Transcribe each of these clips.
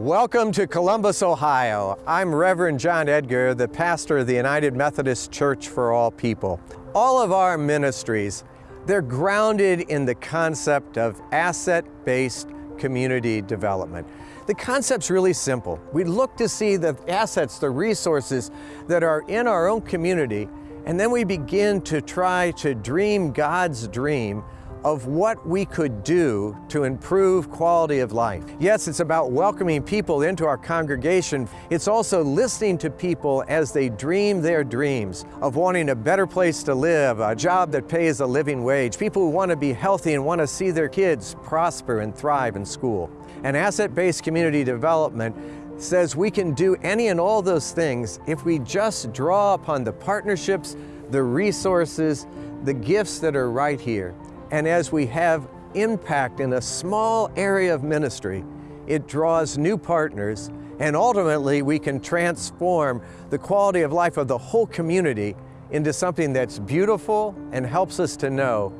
Welcome to Columbus, Ohio. I'm Reverend John Edgar, the pastor of the United Methodist Church for All People. All of our ministries, they're grounded in the concept of asset-based community development. The concept's really simple. We look to see the assets, the resources that are in our own community, and then we begin to try to dream God's dream of what we could do to improve quality of life. Yes, it's about welcoming people into our congregation. It's also listening to people as they dream their dreams of wanting a better place to live, a job that pays a living wage, people who want to be healthy and want to see their kids prosper and thrive in school. And asset-based community development says we can do any and all those things if we just draw upon the partnerships, the resources, the gifts that are right here. And as we have impact in a small area of ministry, it draws new partners and ultimately we can transform the quality of life of the whole community into something that's beautiful and helps us to know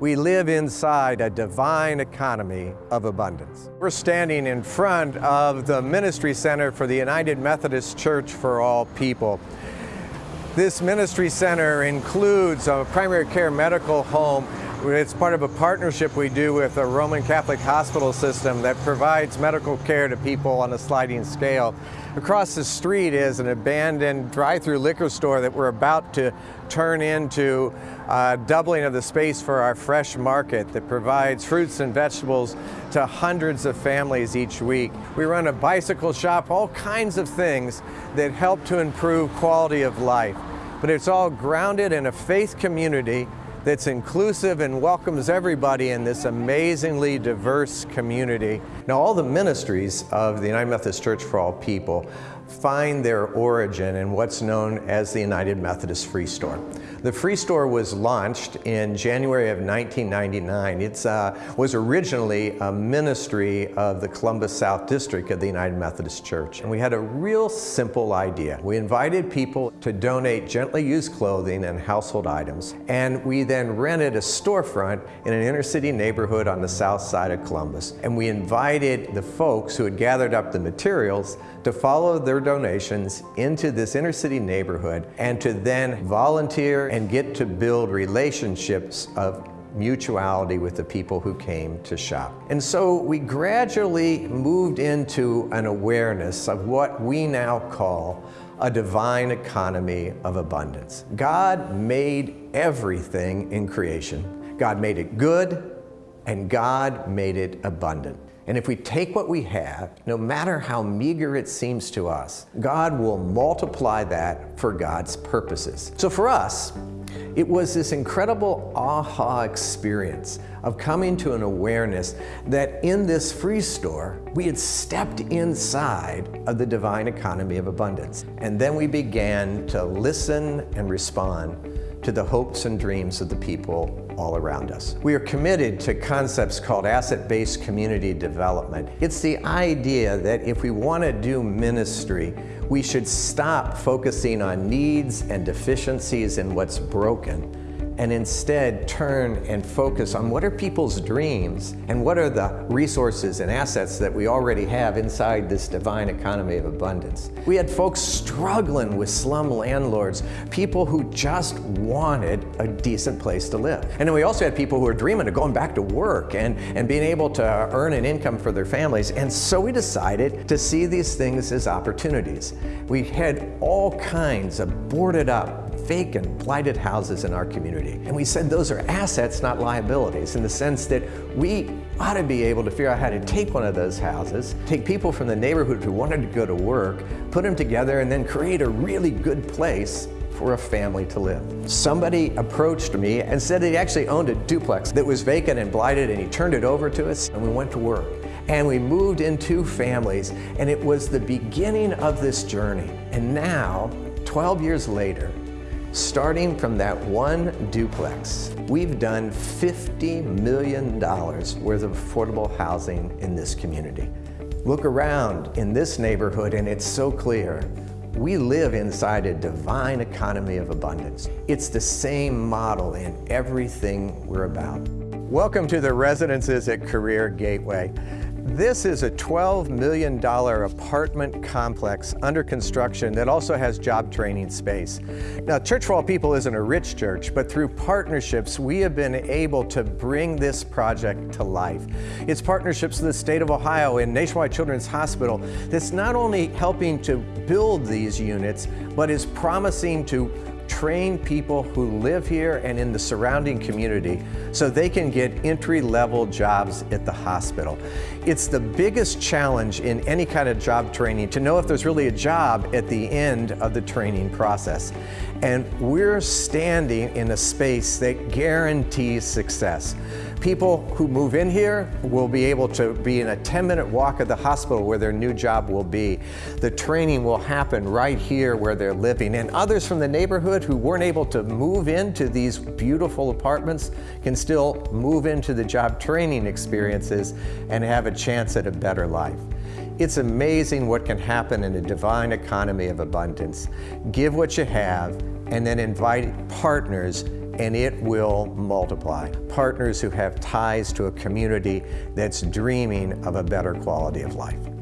we live inside a divine economy of abundance. We're standing in front of the Ministry Center for the United Methodist Church for All People. This Ministry Center includes a primary care medical home it's part of a partnership we do with a Roman Catholic hospital system that provides medical care to people on a sliding scale. Across the street is an abandoned drive-through liquor store that we're about to turn into a doubling of the space for our fresh market that provides fruits and vegetables to hundreds of families each week. We run a bicycle shop, all kinds of things that help to improve quality of life. But it's all grounded in a faith community that's inclusive and welcomes everybody in this amazingly diverse community. Now all the ministries of the United Methodist Church for All People find their origin in what's known as the United Methodist Free Store. The Free Store was launched in January of 1999. It uh, was originally a ministry of the Columbus South District of the United Methodist Church. And we had a real simple idea. We invited people to donate gently used clothing and household items, and we then rented a storefront in an inner city neighborhood on the south side of Columbus. And we invited the folks who had gathered up the materials to follow their donations into this inner city neighborhood and to then volunteer and get to build relationships of mutuality with the people who came to shop. And so we gradually moved into an awareness of what we now call a divine economy of abundance. God made everything in creation. God made it good and God made it abundant. And if we take what we have, no matter how meager it seems to us, God will multiply that for God's purposes. So for us, it was this incredible aha experience of coming to an awareness that in this free store, we had stepped inside of the divine economy of abundance. And then we began to listen and respond to the hopes and dreams of the people all around us. We are committed to concepts called asset-based community development. It's the idea that if we want to do ministry, we should stop focusing on needs and deficiencies and what's broken and instead turn and focus on what are people's dreams and what are the resources and assets that we already have inside this divine economy of abundance. We had folks struggling with slum landlords, people who just wanted a decent place to live. And then we also had people who were dreaming of going back to work and, and being able to earn an income for their families. And so we decided to see these things as opportunities. We had all kinds of boarded up vacant, blighted houses in our community. And we said those are assets, not liabilities, in the sense that we ought to be able to figure out how to take one of those houses, take people from the neighborhood who wanted to go to work, put them together, and then create a really good place for a family to live. Somebody approached me and said he actually owned a duplex that was vacant and blighted and he turned it over to us and we went to work. And we moved in two families and it was the beginning of this journey. And now, 12 years later, Starting from that one duplex, we've done $50 million worth of affordable housing in this community. Look around in this neighborhood and it's so clear. We live inside a divine economy of abundance. It's the same model in everything we're about. Welcome to the residences at Career Gateway. This is a $12 million apartment complex under construction that also has job training space. Now, Church for All People isn't a rich church, but through partnerships, we have been able to bring this project to life. It's partnerships with the state of Ohio and Nationwide Children's Hospital that's not only helping to build these units, but is promising to train people who live here and in the surrounding community so they can get entry-level jobs at the hospital. It's the biggest challenge in any kind of job training to know if there's really a job at the end of the training process. And we're standing in a space that guarantees success. People who move in here will be able to be in a 10-minute walk of the hospital where their new job will be. The training will happen right here where they're living. And others from the who weren't able to move into these beautiful apartments can still move into the job training experiences and have a chance at a better life. It's amazing what can happen in a divine economy of abundance. Give what you have and then invite partners and it will multiply. Partners who have ties to a community that's dreaming of a better quality of life.